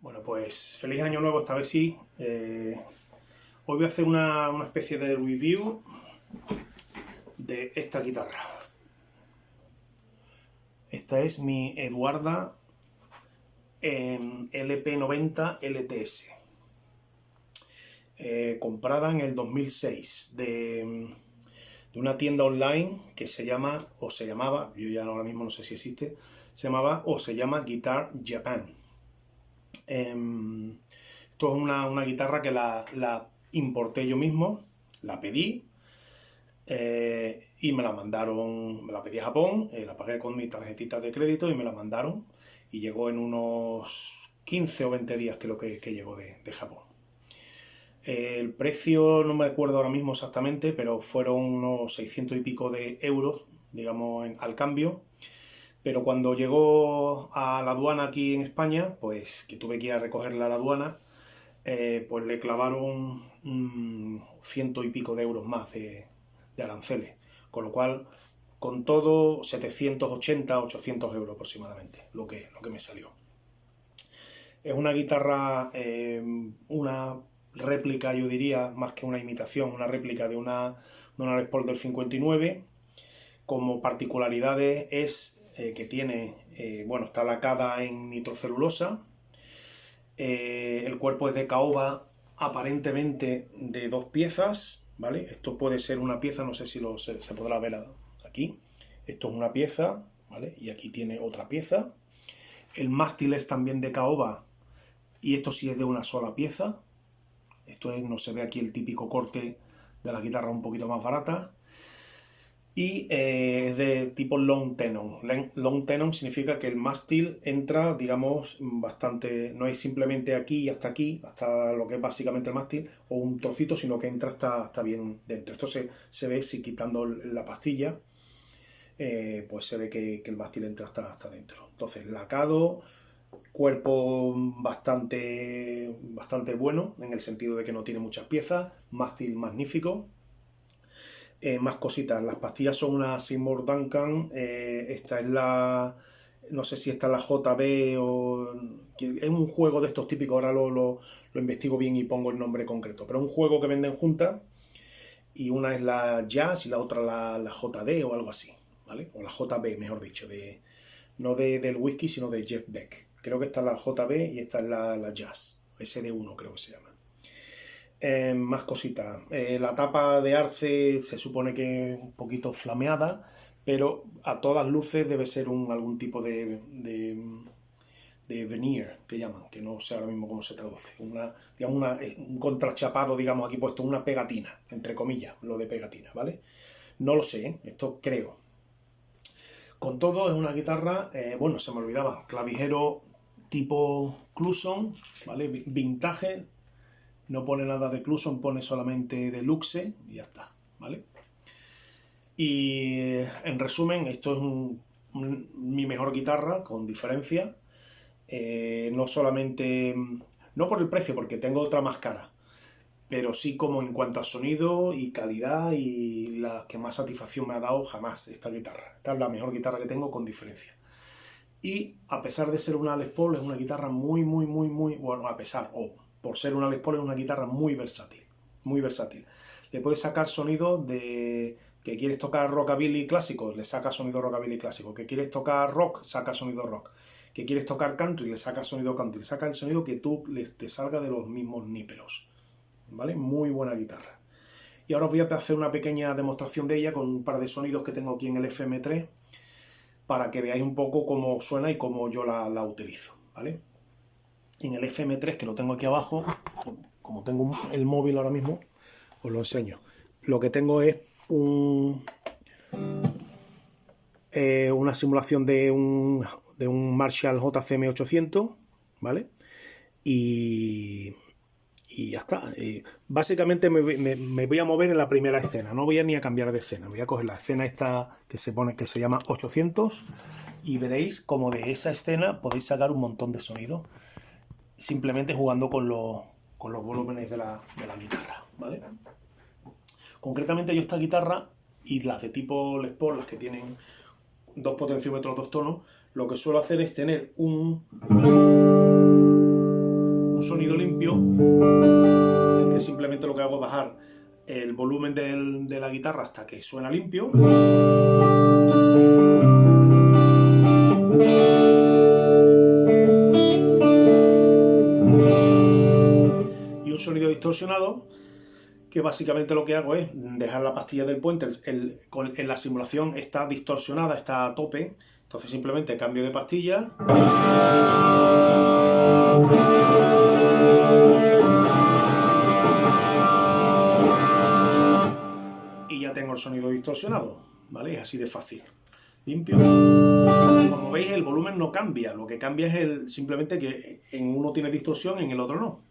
Bueno, pues feliz año nuevo esta vez sí. Eh, hoy voy a hacer una, especie de review de esta guitarra. Esta es mi Eduarda LP90 LTS. Eh, comprada en el 2006 de, de, una tienda online que se llama, o se llamaba, yo ya ahora mismo no sé si existe, se llamaba o se llama Guitar Japan. Em, esto es una, guitarra que la, importé yo mismo, la pedí eh, y me la mandaron, me la pedí a Japón, eh, la pagué con mi tarjetita de crédito y me la mandaron y llegó en unos 15 o 20 días creo que, llegó de, Japón. el precio no me acuerdo ahora mismo exactamente, pero fueron unos 600 y pico de euros, digamos, al cambio. Pero cuando llegó a la aduana aquí en España, pues que tuve que ir a recogerla a la aduana, eh, pues le clavaron ciento y pico de euros más de, aranceles. Con lo cual, con todo, 780, 800 euros aproximadamente, lo que, lo que me salió. Es una guitarra, eh, una réplica, yo diría, más que una imitación, una réplica de una, de una Les Paul del 59. Como particularidades es eh, que tiene, eh, bueno, está lacada en nitrocelulosa, eh, el cuerpo es de caoba aparentemente de dos piezas, ¿vale? Esto puede ser una pieza, no sé si lo, se, podrá ver aquí, esto es una pieza, ¿vale? Y aquí tiene otra pieza, el mástil es también de caoba y esto sí es de una sola pieza, esto es, no se ve aquí el típico corte de la guitarra un poquito más barata, y eh, es de tipo long tenon. Long tenon significa que el mástil entra, digamos, bastante, no es simplemente aquí y hasta aquí, hasta lo que es básicamente el mástil, o un trocito, sino que entra hasta, bien dentro. Esto se, ve si quitando la pastilla, eh, pues se ve que, el mástil entra hasta, hasta dentro. Entonces, lacado, cuerpo bastante, bastante bueno, en el sentido de que no tiene muchas piezas, mástil magnífico, eh, más cositas, las pastillas son una Seymour Duncan, eh, esta es la, no sé si esta es la JB o... Es un juego de estos típicos, ahora lo, lo, investigo bien y pongo el nombre concreto, pero es un juego que venden juntas y una es la Jazz y la otra la, la JD o algo así, ¿vale? O la JB, mejor dicho, de, no de, del whisky, sino de Jeff Beck. Creo que esta es la JB y esta es la, la Jazz, SD1 creo que se llama. Eh, más cositas. Eh, la tapa de arce se supone que es un poquito flameada, pero a todas luces debe ser un, algún tipo de, de, veneer, que llaman, que no sé ahora mismo cómo se traduce. Una, digamos eh, un contrachapado, digamos, aquí puesto una pegatina, entre comillas, lo de pegatina, ¿vale? No lo sé, esto creo. Con todo, es una guitarra, bueno, se me olvidaba, clavijero tipo Cluson, ¿vale? Vintage, no pone nada de Cluson, pone solamente Deluxe y ya está, ¿vale? Y en resumen, esto es mi mejor guitarra, con diferencia. Eh, no solamente, no por el precio, porque tengo otra más cara, pero sí como en cuanto a sonido y calidad y la que más satisfacción me ha dado jamás esta guitarra. Esta es la mejor guitarra que tengo con diferencia. Y a pesar de ser una Les Paul, es una guitarra muy, muy, muy, muy, bueno, a pesar, o por ser una Les Paul, es una guitarra muy versátil, muy versátil. Le puedes sacar sonido de que quieres tocar rockabilly clásico, le saca sonido rockabilly clásico, que quieres tocar rock, saca sonido rock, que quieres tocar country, le saca sonido country, saca el sonido que tú te salga de los mismos níperos. ¿Vale? Muy buena guitarra. Y ahora os voy a hacer una pequeña demostración de ella con un par de sonidos que tengo aquí en el FM3 para que veáis un poco cómo suena y cómo yo la, la utilizo. ¿Vale? En el FM3 que lo tengo aquí abajo, como tengo el móvil ahora mismo, os lo enseño. Lo que tengo es un, eh, una simulación de un, de un Marshall JCM 800, ¿vale? Y, ya está. básicamente me, me, voy a mover en la primera escena, no voy a ni a cambiar de escena, voy a coger la escena esta que se pone que se llama 800 y veréis como de esa escena podéis sacar un montón de sonido simplemente jugando con los, con los volúmenes de la, guitarra, ¿vale? Concretamente yo esta guitarra y las de tipo Les Paul, las que tienen dos potenciómetros, dos tonos, lo que suelo hacer es tener un... que simplemente lo que hago es bajar el volumen de la guitarra hasta que suena limpio. Distorsionado que básicamente lo que hago es dejar la pastilla del puente, en la simulación está distorsionada, está a tope, entonces simplemente cambio de pastilla. Y ya tengo el sonido distorsionado, ¿vale? Así de fácil. Limpio. Como veis el volumen no cambia, lo que cambia es el, simplemente que en uno tiene distorsión, en el otro no,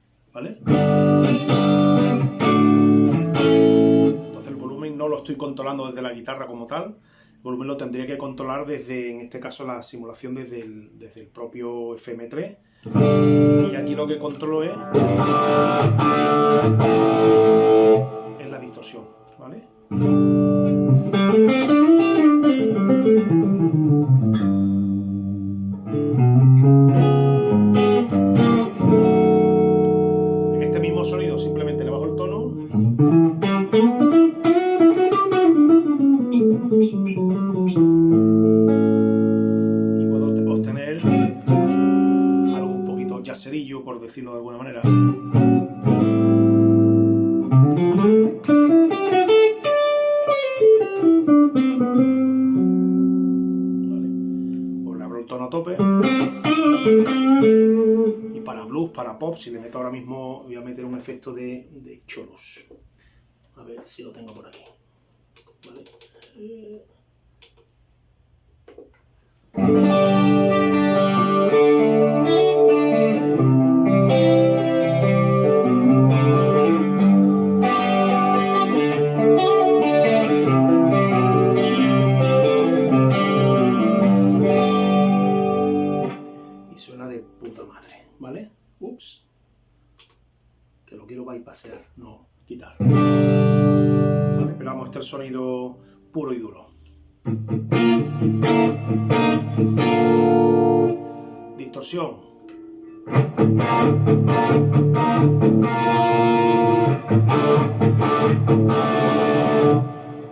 Entonces el volumen no lo estoy controlando desde la guitarra como tal, volumen lo tendría que controlar desde, en este caso, la simulación desde el, desde el propio FM3. Y aquí lo que controlo es por decirlo de alguna manera. Vale. Le abro el tono a tope. Y para blues, para pop, si le meto ahora mismo, voy a meter un efecto de, de cholos. A ver si lo tengo por aquí. Vale. Suena de puta madre, ¿vale? Ups. Que lo quiero bypassear, no quitar. Vale, pero vamos, este sonido puro y duro. Distorsión.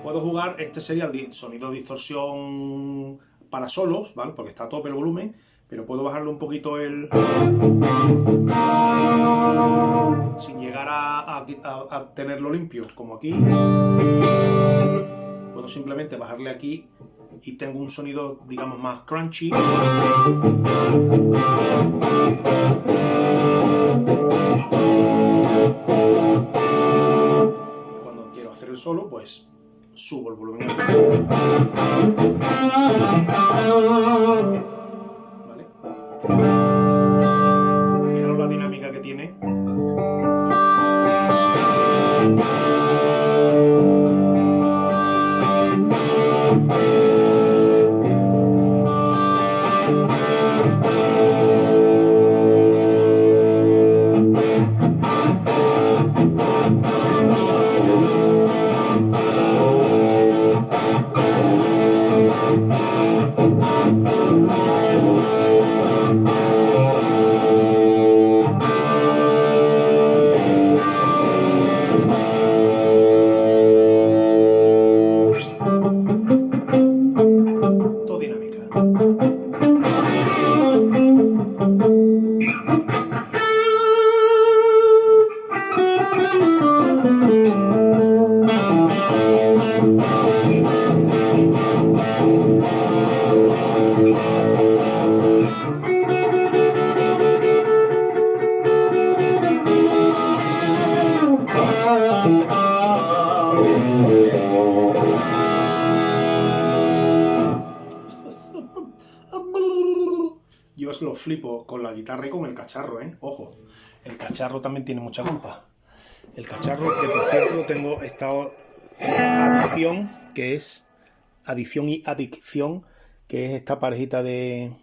Puedo jugar, este sería el sonido distorsión para solos, ¿vale? Porque está a tope el volumen, pero puedo bajarle un poquito el... sin llegar a, tenerlo limpio, como aquí puedo simplemente bajarle aquí y tengo un sonido, digamos, más crunchy. Y cuando quiero hacer el solo, pues subo el volumen. ¿Eh? Ojo, el cacharro también tiene mucha culpa. El cacharro, que por cierto tengo estado en adición, que es adición y adicción, que es esta parejita de,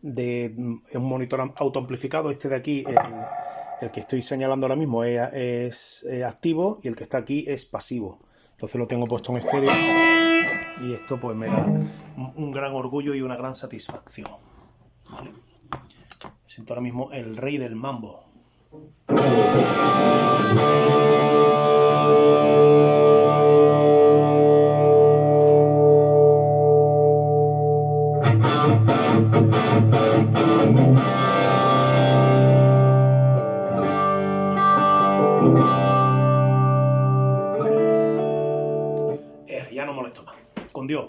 de un monitor autoamplificado. Este de aquí, el, que estoy señalando ahora mismo, es, activo y el que está aquí es pasivo. Entonces lo tengo puesto en estéreo y esto pues me da un gran orgullo y una gran satisfacción. Siento ahora mismo el rey del mambo. Eh, ya no molesto más. Con Dios.